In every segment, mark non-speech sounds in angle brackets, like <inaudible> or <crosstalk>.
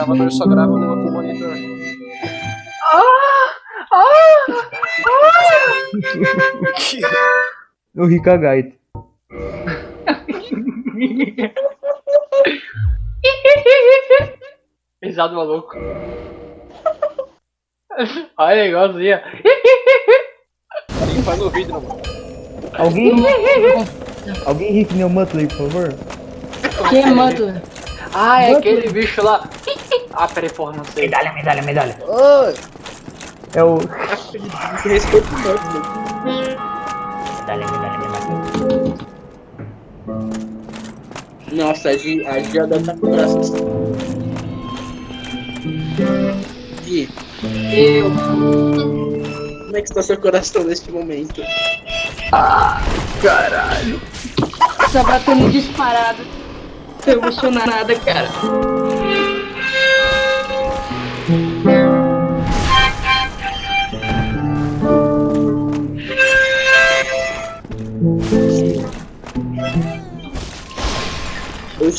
gravador só grava no outro monitor. O Rica Gaita. Risado maluco. Olha, igualzinho. Limpa no vidro, mano. Alguém. Alguém ri que nem o Muttley, por favor? Quem é Mutler? Ah, é aquele bicho lá. Ah, peraí, porra, não sei. Medalha, medalha, medalha. Ô, É o. respeito. Medalha, medalha, medalha. Nossa, a Gi, a estar com o braço assim. Gi, Eu. como é que está seu coração neste momento? Só batendo disparado. Tô emocionada, cara.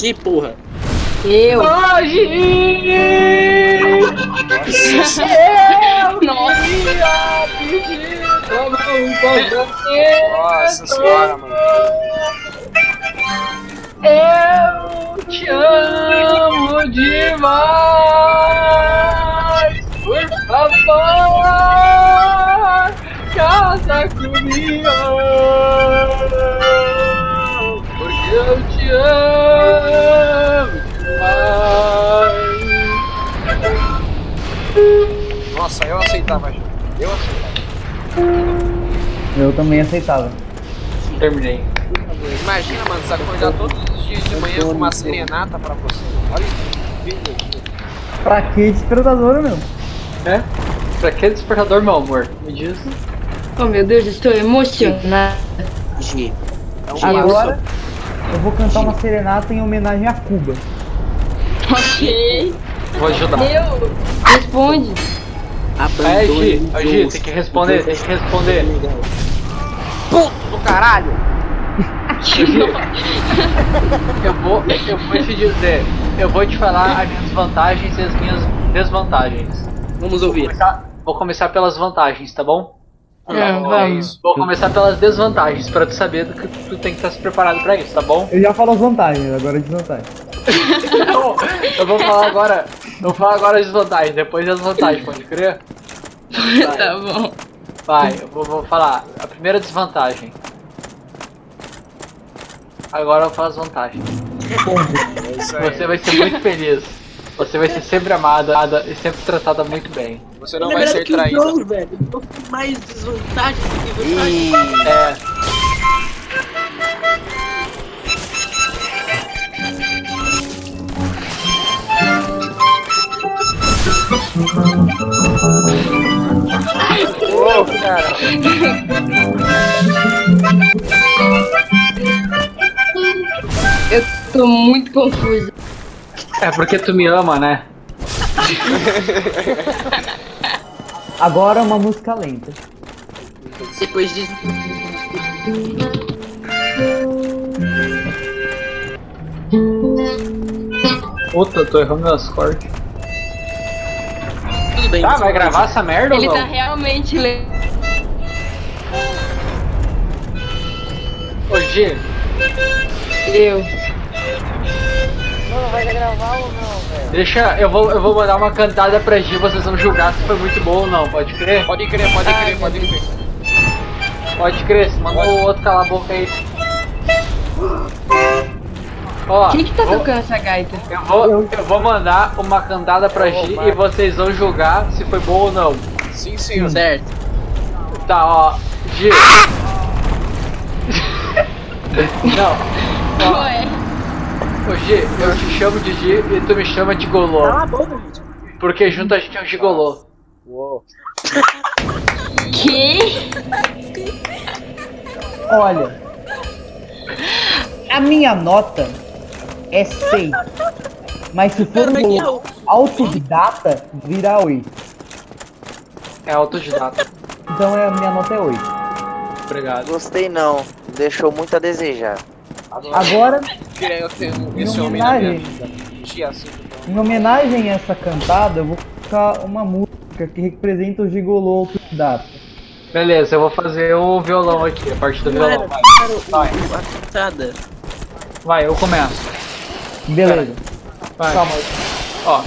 Gi, porra. Eu. Hoje! Nossa. Nossa senhora, mano. Eu te amo demais! Favor, casa comigo! Porque eu te amo demais! Nossa, eu aceitava. Eu aceitava. Eu também aceitava. Terminei. Imagina, mano, você acordar todos os dias de manhã com uma serenata pra você. Olha isso. Pra que despertador, meu? É? Pra que despertador, meu amor? Me diz. Oh meu Deus, estou emocionada. É um Agora eu vou cantar uma serenata em homenagem a Cuba. Ok. Vou ajudar. Eu. Responde. É, Ô, Gi, Deus. tem que responder, tem que responder. puto do caralho! <laughs> Eu vou, eu vou te dizer, eu vou te falar as minhas vantagens e as minhas desvantagens. Vamos Vou ouvir. começar, vou começar pelas vantagens, tá bom? É vamos. isso. Vou começar pelas desvantagens, pra tu saber do que tu tem que estar se preparado pra isso, tá bom? Eu já falo as vantagens, agora as desvantagens. Então, eu vou falar agora, eu vou falar agora as desvantagens, depois as vantagens, pode crer? <laughs> Tá bom. Vai, eu vou, vou falar. A primeira desvantagem. Agora eu vou falar as vantagens. É isso aí. Você vai ser muito feliz. Você vai ser sempre amada amada e sempre tratada muito bem. Você não vai ser Lembrando que o traída. Bros, velho, mais desvantagens do que vantagens. Ih, É. ô, cara. Eu tô muito confusa. É porque tu me ama, né? Agora uma música lenta. Depois de. Puta, eu tô errando as cortes. Tudo bem. Tá, vai gravar essa merda Ele ou tá não? realmente le... Ô G, Eu. Deixa. Eu vou, eu vou mandar uma cantada pra G, vocês vão julgar se foi muito bom ou não, pode crer? Pode crer, pode crer, pode crer. Pode crer, manda o outro calar a boca aí. Ó, Quem que tá vou- tocando essa gaita? Eu vou, eu vou mandar uma cantada pra G e vocês vão julgar se foi bom ou não. Sim, senhor. Certo. Tá, ó. G. <laughs> não. Ó, Ué. Ô G, eu te chamo de G e tu me chama de Golô. Cala a boca, gente. Porque junto a gente é um gigolô. Uou. Que? Olha, a minha nota é 6. Mas se for o- autodidata, vira 8. É autodidata. Então é, a minha nota é 8. Obrigado. Gostei não, deixou muito a desejar. Agora, em homenagem. Em homenagem a essa cantada, eu vou colocar uma música que representa o gigolô da data. Beleza, eu vou fazer o violão aqui, a parte do violão. Vai, vai, A cantada. vai, eu começo. Beleza. Vai. Calma. Ó,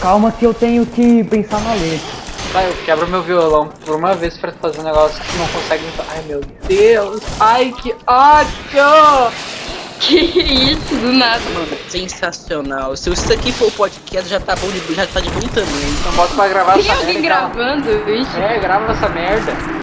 Calma que eu tenho que pensar na letra. Vai, eu quebro meu violão por uma vez pra fazer um negócio que não consegue. Ai, meu Deus. Ai, que ódio. Que isso, do nada. Mano, sensacional. Se isso aqui for o podcast, já tá bom de, já tá de bom tamanho. Então bota pra gravar Tem essa alguém merda. então. gravando isso? É, grava essa merda.